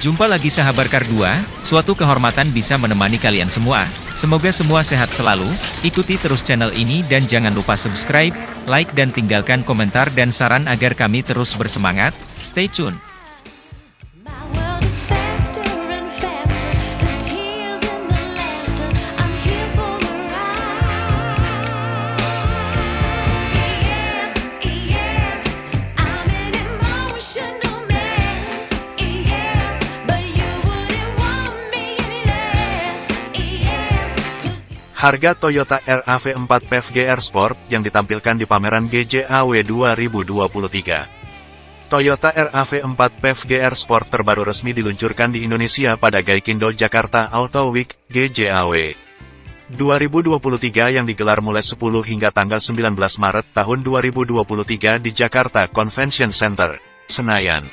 Jumpa lagi sahabat Kardua, suatu kehormatan bisa menemani kalian semua. Semoga semua sehat selalu, ikuti terus channel ini dan jangan lupa subscribe, like dan tinggalkan komentar dan saran agar kami terus bersemangat. Stay tune. Harga Toyota RAV4 PHEV GR Sport yang ditampilkan di pameran GJAW 2023. Toyota RAV4 PHEV GR Sport terbaru resmi diluncurkan di Indonesia pada Gaikindo Jakarta Auto Week GJAW 2023 yang digelar mulai 10 hingga tanggal 19 Maret tahun 2023 di Jakarta Convention Center, Senayan.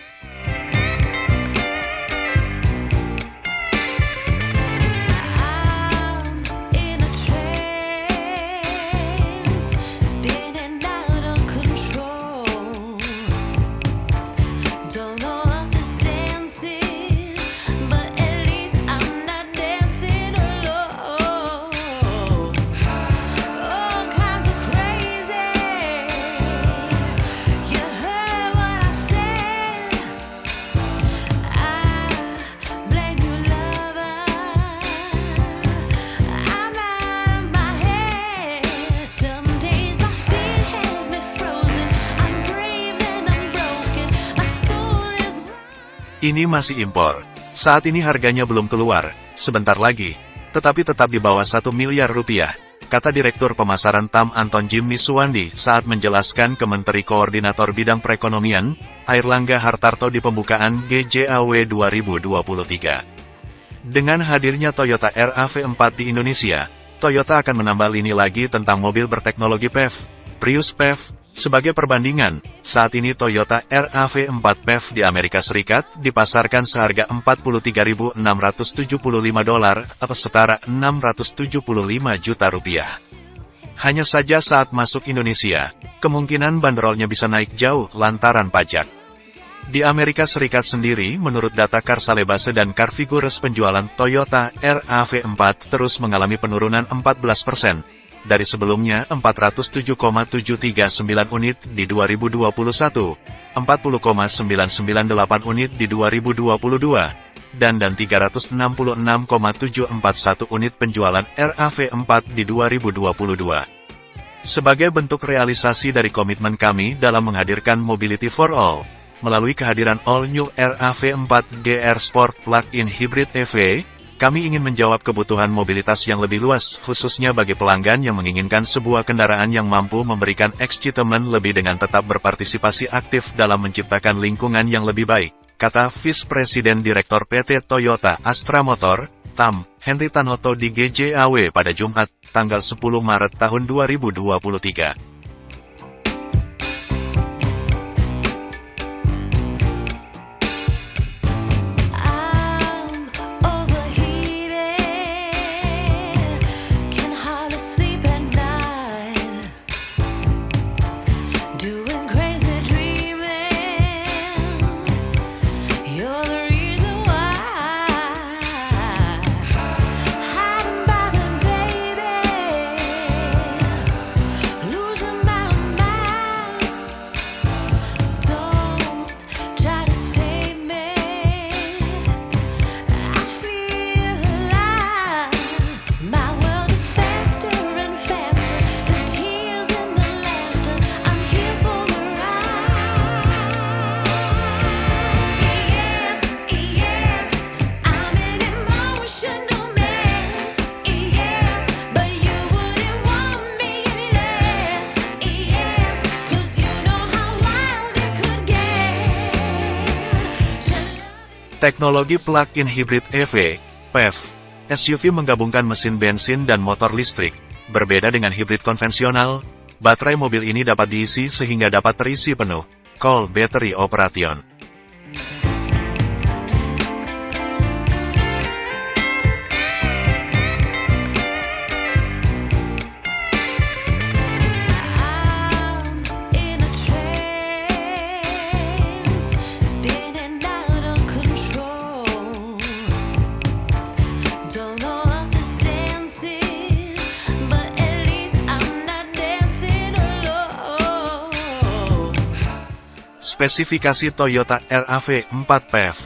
Ini masih impor. Saat ini harganya belum keluar, sebentar lagi, tetapi tetap di bawah 1 miliar rupiah, kata Direktur Pemasaran TAM Anton Jimmy Suwandi saat menjelaskan ke Menteri Koordinator Bidang Perekonomian, Airlangga Hartarto di pembukaan GJAW 2023. Dengan hadirnya Toyota RAV4 di Indonesia, Toyota akan menambah lini lagi tentang mobil berteknologi PHEV, Prius PHEV. Sebagai perbandingan, saat ini Toyota RAV4 PHEV di Amerika Serikat dipasarkan seharga 43.675 dolar atau setara 675 juta rupiah. Hanya saja saat masuk Indonesia, kemungkinan bandrolnya bisa naik jauh lantaran pajak. Di Amerika Serikat sendiri, menurut data Carsalebase dan Carfigures penjualan Toyota RAV4 terus mengalami penurunan 14%, dari sebelumnya 407,739 unit di 2021, 40,998 unit di 2022, dan dan 366,741 unit penjualan RAV4 di 2022. Sebagai bentuk realisasi dari komitmen kami dalam menghadirkan Mobility for All, melalui kehadiran All New RAV4 GR Sport Plug-in Hybrid EV, kami ingin menjawab kebutuhan mobilitas yang lebih luas, khususnya bagi pelanggan yang menginginkan sebuah kendaraan yang mampu memberikan excitament lebih dengan tetap berpartisipasi aktif dalam menciptakan lingkungan yang lebih baik, kata Vice President Direktur PT Toyota Astra Motor, TAM, Henry Tanoto di GJAW pada Jumat, tanggal 10 Maret tahun 2023. Teknologi plug-in hybrid EV, PHEV, SUV menggabungkan mesin bensin dan motor listrik. Berbeda dengan hybrid konvensional, baterai mobil ini dapat diisi sehingga dapat terisi penuh. Call Battery Operation. Spesifikasi Toyota RAV4 PHEV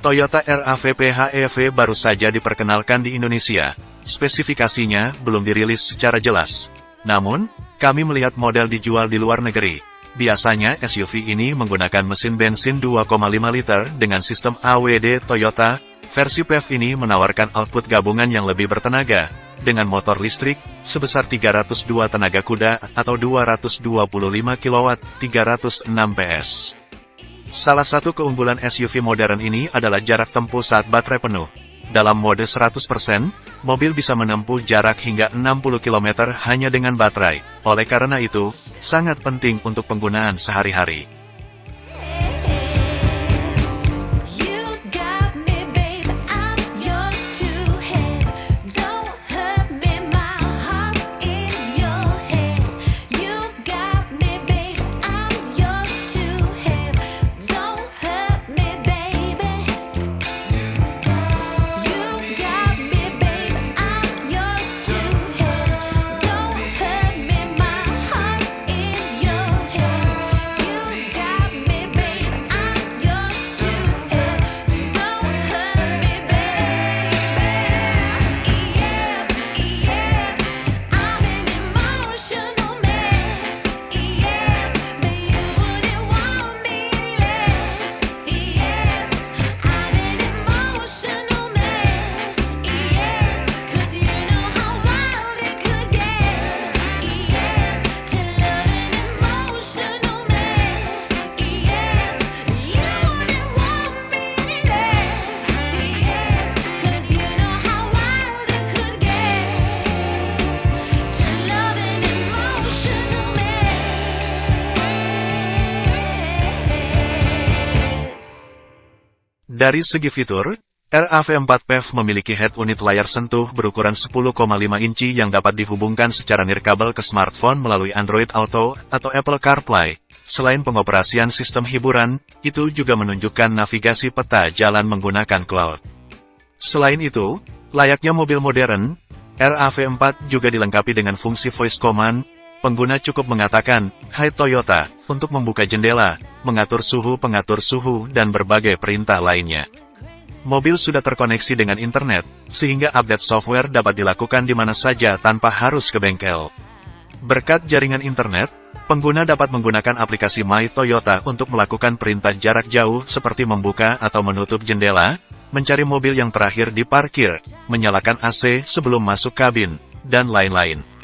Toyota RAV PHEV baru saja diperkenalkan di Indonesia. Spesifikasinya belum dirilis secara jelas. Namun, kami melihat model dijual di luar negeri. Biasanya SUV ini menggunakan mesin bensin 2,5 liter dengan sistem AWD Toyota. Versi PHEV ini menawarkan output gabungan yang lebih bertenaga, dengan motor listrik, sebesar 302 tenaga kuda atau 225 kW 306 PS. Salah satu keunggulan SUV modern ini adalah jarak tempuh saat baterai penuh. Dalam mode 100%, mobil bisa menempuh jarak hingga 60 km hanya dengan baterai. Oleh karena itu, sangat penting untuk penggunaan sehari-hari. Dari segi fitur, RAV4 PHEV memiliki head unit layar sentuh berukuran 10,5 inci yang dapat dihubungkan secara nirkabel ke smartphone melalui Android Auto atau Apple CarPlay. Selain pengoperasian sistem hiburan, itu juga menunjukkan navigasi peta jalan menggunakan cloud. Selain itu, layaknya mobil modern, RAV4 juga dilengkapi dengan fungsi voice command. Pengguna cukup mengatakan, Hai Toyota, untuk membuka jendela, mengatur suhu pengatur suhu dan berbagai perintah lainnya. Mobil sudah terkoneksi dengan internet, sehingga update software dapat dilakukan di mana saja tanpa harus ke bengkel. Berkat jaringan internet, pengguna dapat menggunakan aplikasi My Toyota untuk melakukan perintah jarak jauh seperti membuka atau menutup jendela, mencari mobil yang terakhir di parkir, menyalakan AC sebelum masuk kabin, dan lain-lain.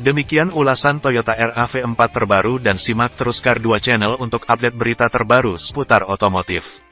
Demikian ulasan Toyota RAV4 terbaru dan simak terus Kar 2 Channel untuk update berita terbaru seputar otomotif.